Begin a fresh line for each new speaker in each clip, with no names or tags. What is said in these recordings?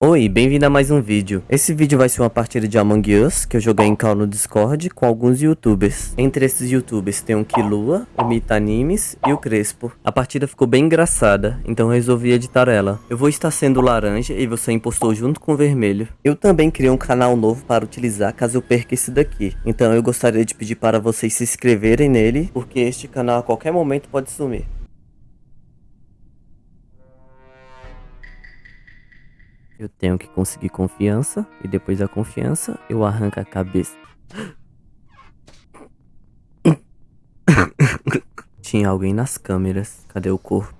Oi, bem-vindo a mais um vídeo. Esse vídeo vai ser uma partida de Among Us, que eu joguei em call no Discord com alguns youtubers. Entre esses youtubers tem o Kilua, o Mita Animes e o Crespo. A partida ficou bem engraçada, então resolvi editar ela. Eu vou estar sendo laranja e você impostou junto com o vermelho. Eu também criei um canal novo para utilizar caso eu perca esse daqui. Então eu gostaria de pedir para vocês se inscreverem nele, porque este canal a qualquer momento pode sumir. Eu tenho que conseguir confiança e depois da confiança eu arranco a cabeça. Tinha alguém nas câmeras. Cadê o corpo?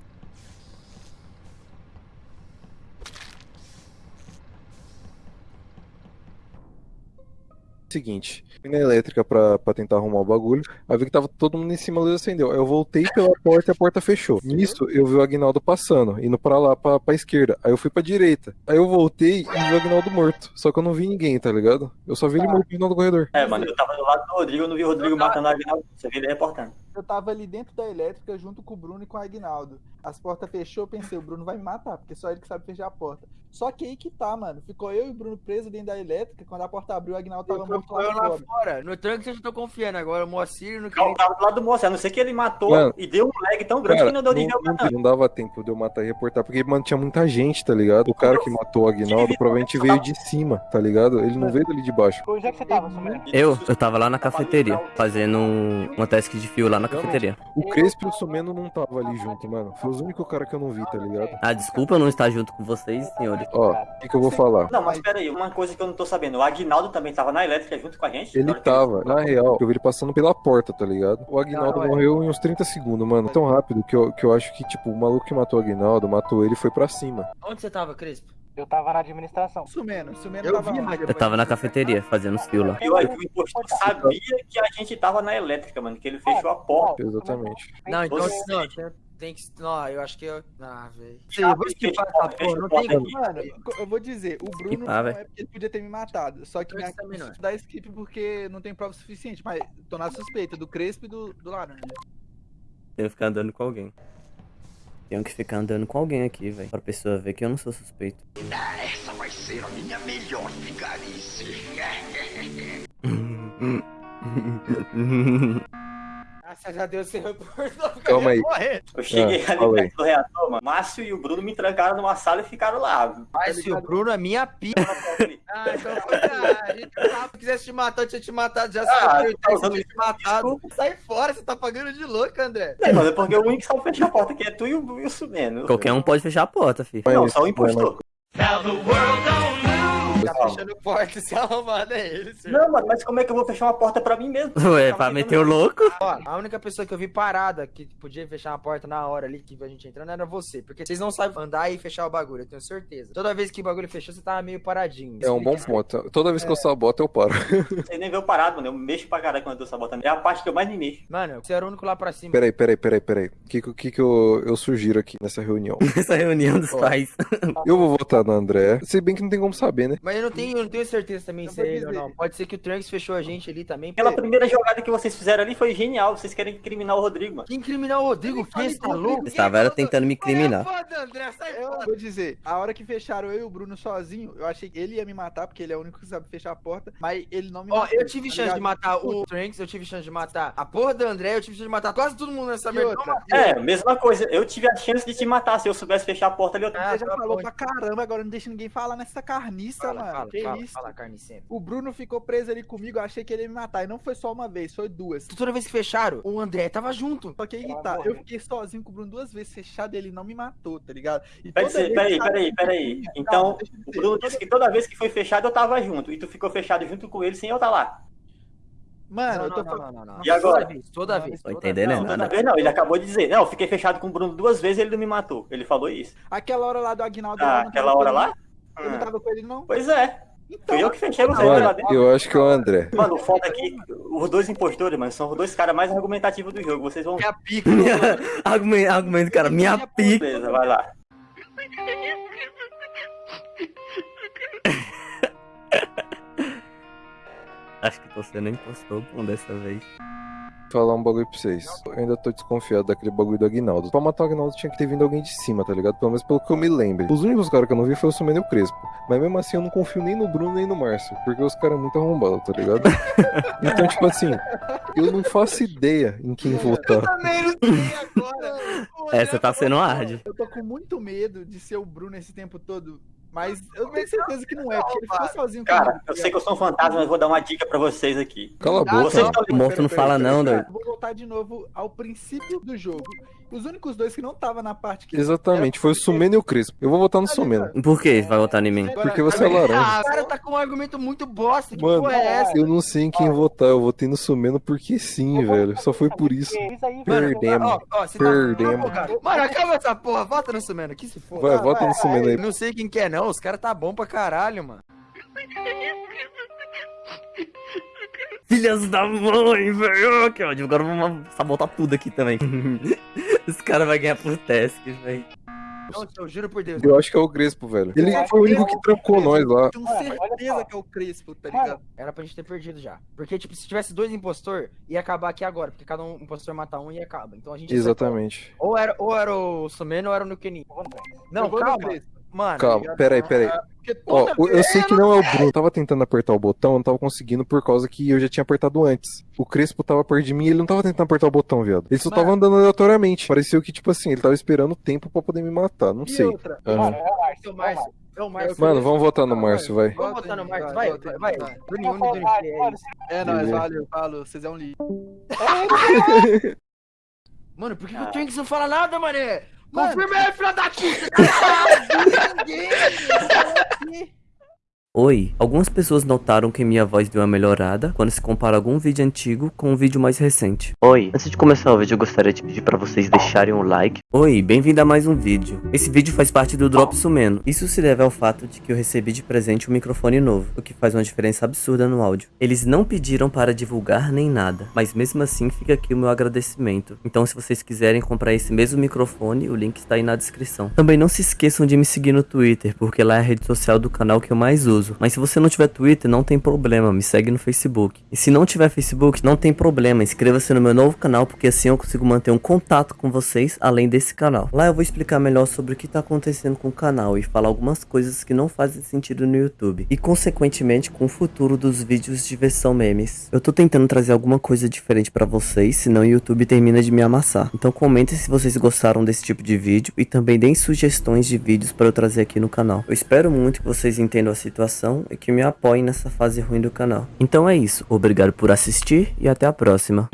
Seguinte, fui na elétrica pra, pra tentar arrumar o bagulho, aí vi que tava todo mundo em cima, a luz acendeu. Aí eu voltei pela porta e a porta fechou. Nisso, eu vi o Agnaldo passando, indo pra lá, pra, pra esquerda. Aí eu fui pra direita. Aí eu voltei e vi o Agnaldo morto. Só que eu não vi ninguém, tá ligado? Eu só vi ele morto no final do corredor.
É, mano, eu tava do lado do Rodrigo, eu não vi o Rodrigo matando o Agnaldo. Você viu ele reportando.
Eu tava ali dentro da elétrica junto com o Bruno e com o Agnaldo. As portas fechou, eu pensei, o Bruno vai me matar, porque só ele que sabe fechar a porta. Só que aí que tá, mano. Ficou eu e o Bruno presos dentro da elétrica. Quando a porta abriu, o Agnaldo tava morto lá
eu lá
fora.
fora. No eu já tô confiando agora. O Moacir não
Eu
queria.
tava do lado do moço, a não ser que ele matou
Mano.
e deu um lag tão grande
Cara,
que não deu
não,
o
não, não dava tempo de eu matar e reportar, porque, mano, tinha muita gente, tá ligado? O cara que matou o Agnaldo provavelmente veio de cima, tá ligado? Ele não veio dali de baixo.
Onde é que você tava?
Eu, eu tava lá na cafeteria, fazendo um- uma task de fio lá na cafeteria.
O Crespo e o Sumeno não tava ali junto, mano. Foi os únicos caras que eu não vi, tá ligado?
Ah, desculpa eu não estar junto com vocês, senhores.
Ó, o que, que eu vou falar?
Não, mas pera aí, uma coisa que eu não tô sabendo. O Agnaldo também tava na elétrica junto com a gente?
Ele
Na
tava, na real, eu vi ele passando pela porta, tá ligado? O Agnaldo
é.
morreu em uns 30 segundos, mano. Tão rápido que eu, que eu acho que, tipo, o maluco que matou o Agnaldo, matou ele e foi pra cima.
Onde você tava, Crespo?
Eu tava na administração. Sumeno, Sumeno
Eu
tava
vi,
Eu tava na cafeteria, fazendo lá.
Eu acho que o impostor sabia que a gente tava na elétrica, mano, que ele fechou a porta.
Exatamente.
Não, então
Você-
não, tem, tem que. Não, eu acho que eu. Ah, velho.
Ah,
Vou esquipar essa porra, não tem como.
Mano, eu vou dizer, o Bruno
Skipar,
não é porque ele podia ter me matado. Só que
Eu
minha
também não.
dá skip porque não tem prova suficiente. Mas tô na suspeita do Crespo e do, do Laranja.
Que ficar andando com alguém. Tenho que ficar andando com alguém aqui, velho. Pra pessoa ver que eu não sou suspeito.
Essa vai ser a minha melhor vigarice.
Graças a Deus você reportou.
Calma aí.
Eu cheguei
Ah,
ali perto do reator, mano. Márcio e o Bruno me trancaram numa sala e ficaram lá.
Mas se o Bruno é minha pica. Ah, então foi ah, a gente se quisesse te matar, eu tinha te matado. Já
Ah,
se eu
tá
tinha
usando
te matado. Sai fora, você tá pagando de louco, André.
É, mano, é porque o único que sabe fechar a porta aqui é tu e o, o Sumeno.
Qualquer um pode fechar a porta, filho.
Não,
Mas,
só o impostor.
Tá fechando porta, se arrumado é ele, senhor.
Não, mano, mas como é que eu vou fechar uma porta pra mim mesmo?
Ué, pra meter o louco?
Ó, a única pessoa que eu vi parada que podia fechar uma porta na hora ali que a gente entrando era você. Porque vocês não sabem andar e fechar o bagulho, eu tenho certeza. Toda vez que o bagulho fechou, você tava meio paradinho.
É um bom ponto. Toda vez que eu saboto, eu paro.
Você nem viu parado, mano. Eu mexo pra caralho quando eu tô sabotando. É a parte que eu mais me mexo.
Mano, você era o único lá pra cima.
Peraí, peraí, peraí, peraí. O que, que, que eu, eu sugiro aqui nessa reunião?
Essa reunião dos pais.
Eu vou votar no André. Se bem que não tem como saber, né?
Mas eu não tenho, eu não tenho certeza também se é ele ou não. Pode ser que o Trunks fechou a gente ali também.
Aquela primeira jogada que vocês fizeram ali foi genial. Vocês querem incriminar o Rodrigo, mano.
Que incriminar o Rodrigo, que você tá louco?
Estava era tentando me incriminar.
André, sai
Eu vou dizer, a hora que fecharam eu e o Bruno sozinho, eu achei que ele ia me matar, porque ele é o único que sabe fechar a porta, mas ele não me
Ó,
matou.
eu tive
tá
chance de matar o Trunks, eu tive chance de matar a porra do André, eu tive chance de matar quase todo mundo nessa merda.
É, mesma coisa. Eu tive a chance de te matar. Se eu soubesse fechar a porta ali, eu
Ah,
Você já
tá
falou pra caramba, agora não deixa ninguém falar nessa carniça,
Fala,
mano.
fala,
que
fala,
isso?
fala, carne sempre.
O Bruno ficou preso ali comigo, eu achei que ele ia me matar. E não foi só uma vez, foi duas.
Toda vez que fecharam, o André tava junto.
Só que aí tá, eu fiquei sozinho com o Bruno duas vezes fechado e ele não me matou, tá ligado? E
Peraí, peraí, peraí, Então, o Bruno
toda-
disse que toda vez que foi fechado eu tava junto. E tu ficou fechado junto com ele sem eu estar lá.
Mano,
não,
eu tô
não, não,
falando.
não, não, não.
E agora?
Toda vez, toda
Não,
vez.
Tô
toda
entendendo,
vez.
né?
Toda vez não, ele acabou de dizer. Não, eu fiquei fechado com o Bruno duas vezes e ele não me matou. Ele falou isso.
Aquela hora lá do Aguinaldo.
Ah,
não
aquela hora lá?
Eu não
Hum.
tava com ele, não.
Pois é.
Então,
Fui eu que fechei vocês lá
Mano,
dentro.
eu acho que é o André.
Mano, o foda é que os dois impostores, mano, são os dois caras mais argumentativos do jogo. Vocês vão.
Minha pica.
argumento, argumento, cara. Minha pica.
Beleza, vai lá.
Acho que tô sendo impostor bom dessa vez.
Falar um bagulho pra vocês. Eu ainda tô desconfiado daquele bagulho do Agnaldo. Pra matar o Agnaldo tinha que ter vindo alguém de cima, tá ligado? Pelo menos pelo que eu me lembro. Os únicos caras que eu não vi foi o Sumeno e o Crespo. Mas mesmo assim eu não confio nem no Bruno nem no Márcio. Porque os caras são muito arrombados, tá ligado? então, tipo assim, eu não faço ideia em quem votar.
também não sei agora.
Essa tá sendo hard.
Eu tô com muito medo de ser o Bruno esse tempo todo. Mas eu tenho certeza que não é, porque ele ficou sozinho
Cara, eu sei que eu sou um fantasma, mas vou dar uma dica pra vocês aqui.
Cala a boca.
Vocês estão
O morto não fala não, doido.
Vou voltar de novo ao princípio do jogo. Os únicos dois que não estavam na parte que.
Exatamente, foi o Sumeno e o Crespo. Eu vou votar no Sumeno.
Por que vai votar em mim?
Porque você é laranja.
Ah, o cara tá com um argumento muito bosta. Que
Mano,
porra é essa?
eu não sei em quem votar. Eu votei no Sumeno porque sim, velho. Só foi por isso. Perdemos.
Ó, ó, você
Perdemos.
Tá... Mano, acaba essa porra. Vota no Sumeno aqui se for.
Vai, vota no Sumeno aí.
Não sei quem que é, não. Os caras tá bom pra caralho, mano.
Filhas da mãe, velho. Que ódio. Agora vamos sabotar tudo aqui também. Esse cara vai ganhar por tasks, velho.
Não, eu juro por Deus.
Eu acho que é o Crespo, velho. Ele foi o único que trancou nós lá.
Tenho certeza que é o Crespo, tá ligado?
Era pra gente ter perdido já. Porque, tipo, se tivesse dois impostor, ia acabar aqui agora. Porque cada um impostor mata um e acaba. Então a gente.
Exatamente.
Ou era, ou era o Sumeno ou era o Nukenin. Não,
Eu
calma. Mano,
Calma, peraí, peraí.
Porque
Ó, eu sei que não é o Bruno. Eu tava tentando apertar o botão, eu não tava conseguindo por causa que eu já tinha apertado antes. O Crespo tava perto de mim e ele não tava tentando apertar o botão, viado. Ele só
Mano.
tava andando aleatoriamente. Pareceu que, tipo assim, ele tava esperando o tempo pra poder me matar. Não
E
sei.
outra,
Aham.
é o Márcio. É o Márcio.
Mano, vamos votar no Márcio, vai.
Vamos
Vota
botar no Márcio.
vai,
Vai, vai, vai.
vai.
É
nóis, valeu, falou, vocês é um lixo.
Mano, por que, que o Twinks não fala nada, mané? Confirma aí, filha da puta!
Oi, algumas pessoas notaram que minha voz deu uma melhorada quando se compara algum vídeo antigo com um vídeo mais recente. Oi, antes de começar o vídeo eu gostaria de pedir para vocês deixarem um like. Oi, bem-vindo a mais um vídeo. Esse vídeo faz parte do Drop Sumeno. Isso se deve ao fato de que eu recebi de presente um microfone novo, o que faz uma diferença absurda no áudio. Eles não pediram para divulgar nem nada, mas mesmo assim fica aqui o meu agradecimento. Então se vocês quiserem comprar esse mesmo microfone, o link está aí na descrição. Também não se esqueçam de me seguir no Twitter, porque lá é a rede social do canal que eu mais uso. Mas se você não tiver Twitter, não tem problema, me segue no Facebook. E se não tiver Facebook, não tem problema, inscreva-se no meu novo canal, porque assim eu consigo manter um contato com vocês além desse canal. Lá eu vou explicar melhor sobre o que está acontecendo com o canal e falar algumas coisas que não fazem sentido no YouTube. E consequentemente com o futuro dos vídeos de versão memes. Eu tô tentando trazer alguma coisa diferente pra vocês, senão o YouTube termina de me amassar. Então comentem se vocês gostaram desse tipo de vídeo e também deem sugestões de vídeos para eu trazer aqui no canal. Eu espero muito que vocês entendam a situação e que me apoiem nessa fase ruim do canal. Então é isso, obrigado por assistir e até a próxima.